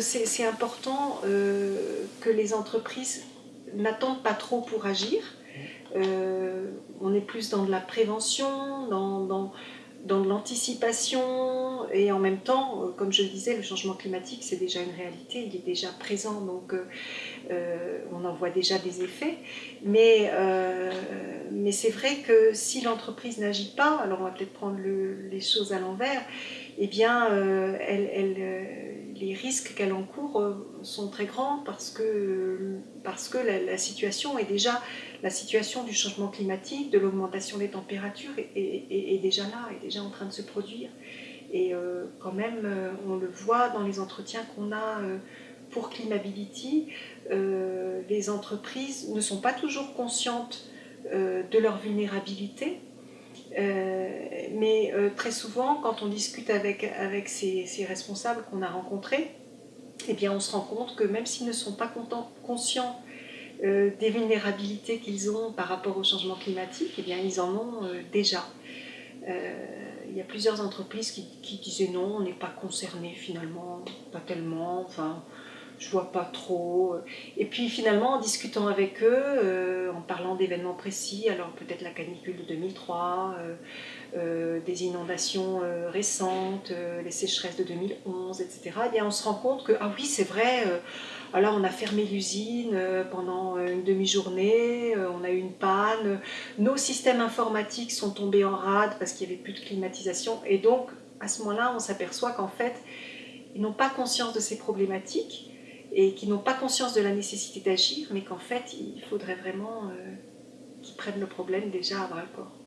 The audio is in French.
c'est important euh, que les entreprises n'attendent pas trop pour agir. Euh, on est plus dans de la prévention, dans, de l'anticipation et en même temps, euh, comme je le disais, le changement climatique c'est déjà une réalité, il est déjà présent donc on en voit déjà des effets. Mais, c'est vrai que si l'entreprise n'agit pas, alors on va peut-être prendre les choses à l'envers, eh bien elle les risques qu'elle encourt euh, sont très grands parce que, la, situation est déjà, la situation du changement climatique, de l'augmentation des températures est, déjà là, est déjà en train de se produire. Et euh, quand même, euh, on le voit dans les entretiens qu'on a pour Climability, les entreprises ne sont pas toujours conscientes de leur vulnérabilité, mais euh, très souvent, quand on discute avec, avec ces, responsables qu'on a rencontrés, eh bien, on se rend compte que même s'ils ne sont pas conscients euh, des vulnérabilités qu'ils ont par rapport au changement climatique, eh bien, ils en ont déjà. il y a plusieurs entreprises qui, qui disaient non, on n'est pas concerné finalement, pas tellement, enfin, je vois pas trop. Et puis finalement, en discutant avec eux, euh, en parlant d'événements précis, alors peut-être la canicule de 2003, euh, euh, des inondations récentes, les sécheresses de 2011, etc., eh on se rend compte que, ah oui, c'est vrai, alors on a fermé l'usine pendant une demi-journée, on a eu une panne, nos systèmes informatiques sont tombés en rade parce qu'il n'y avait plus de climatisation, et donc à ce moment-là, on s'aperçoit qu'en fait, ils n'ont pas conscience de ces problématiques, et qui n'ont pas conscience de la nécessité d'agir, mais qu'en fait, il faudrait vraiment euh, qu'ils prennent le problème déjà à bras le corps.